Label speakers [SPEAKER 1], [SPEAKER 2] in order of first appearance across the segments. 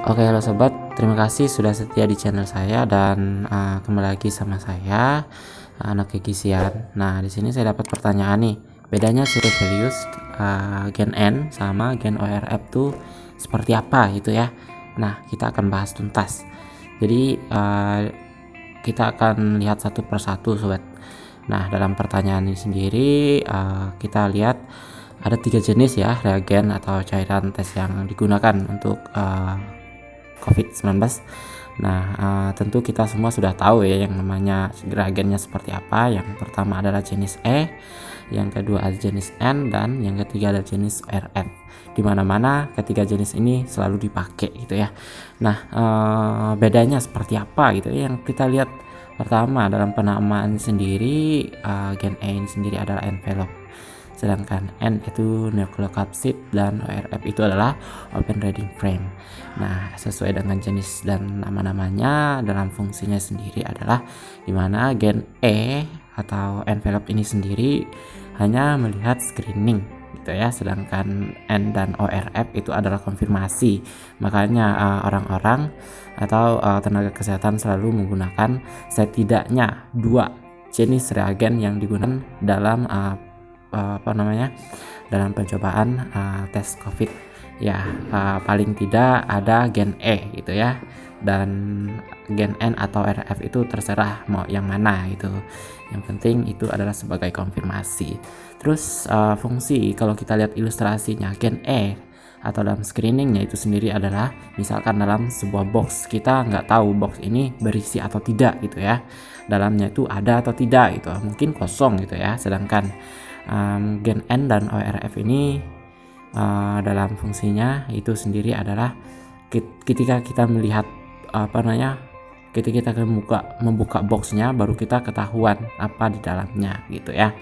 [SPEAKER 1] Oke halo sobat, terima kasih sudah setia di channel saya dan uh, kembali lagi sama saya anak kegisian. Nah di sini saya dapat pertanyaan nih, bedanya series values uh, gen n sama gen ORF tuh seperti apa gitu ya? Nah kita akan bahas tuntas. Jadi uh, kita akan lihat satu persatu sobat. Nah dalam pertanyaan ini sendiri uh, kita lihat ada tiga jenis ya reagen atau cairan tes yang digunakan untuk uh, COVID-19 Nah uh, tentu kita semua sudah tahu ya yang namanya reagennya seperti apa. Yang pertama adalah jenis E yang kedua adalah jenis N dan yang ketiga adalah jenis RF di mana-mana ketiga jenis ini selalu dipakai gitu ya. Nah uh, bedanya seperti apa gitu ya? Yang kita lihat pertama dalam penamaan sendiri uh, gen E ini sendiri adalah envelope sedangkan N itu nucleocapsid dan ORF itu adalah open reading frame. Nah sesuai dengan jenis dan nama-namanya dalam fungsinya sendiri adalah di mana gen E atau envelope ini sendiri hanya melihat screening gitu ya. Sedangkan N dan ORF itu adalah konfirmasi. Makanya uh, orang-orang uh, atau uh, tenaga kesehatan selalu menggunakan setidaknya dua jenis reagen yang digunakan dalam uh, uh, apa namanya dalam pencobaan uh, tes COVID. Ya uh, paling tidak ada gen E gitu ya. Dan gen N atau RF itu terserah mau yang mana gitu. Yang penting itu adalah sebagai konfirmasi. Terus uh, fungsi kalau kita lihat ilustrasinya gen E atau dalam screeningnya itu sendiri adalah misalkan dalam sebuah box kita nggak tahu box ini berisi atau tidak gitu ya. Dalamnya itu ada atau tidak gitu. Mungkin kosong gitu ya. Sedangkan um, gen N dan ORF ini uh, dalam fungsinya itu sendiri adalah ketika kita melihat apa namanya ketika kita membuka membuka boxnya baru kita ketahuan apa di dalamnya gitu ya.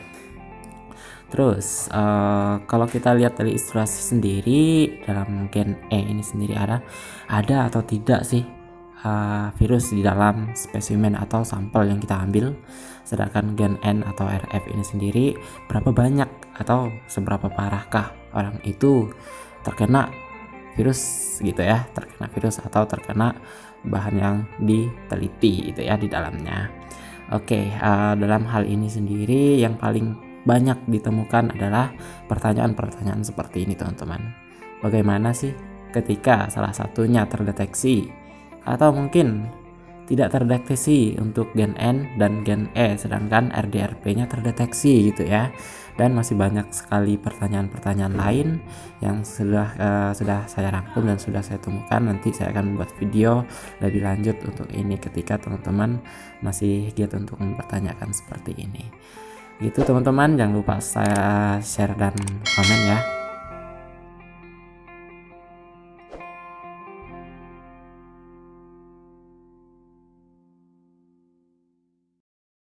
[SPEAKER 1] Terus uh, kalau kita lihat dari ilustrasi sendiri dalam gen E ini sendiri ada ada atau tidak sih uh, virus di dalam spesimen atau sampel yang kita ambil sedangkan gen N atau RF ini sendiri berapa banyak atau seberapa parahkah orang itu terkena virus gitu ya terkena virus atau terkena bahan yang diteliti itu ya di dalamnya. Oke uh, dalam hal ini sendiri yang paling banyak ditemukan adalah pertanyaan-pertanyaan seperti ini teman-teman. Bagaimana sih ketika salah satunya terdeteksi atau mungkin tidak terdeteksi untuk gen N dan gen E sedangkan RDRP-nya terdeteksi gitu ya. Dan masih banyak sekali pertanyaan-pertanyaan lain yang sudah uh, sudah saya rangkum dan sudah saya temukan. Nanti saya akan membuat video lebih lanjut untuk ini ketika teman-teman masih giat untuk mempertanyakan seperti ini. Gitu teman-teman. Jangan lupa saya share dan komen ya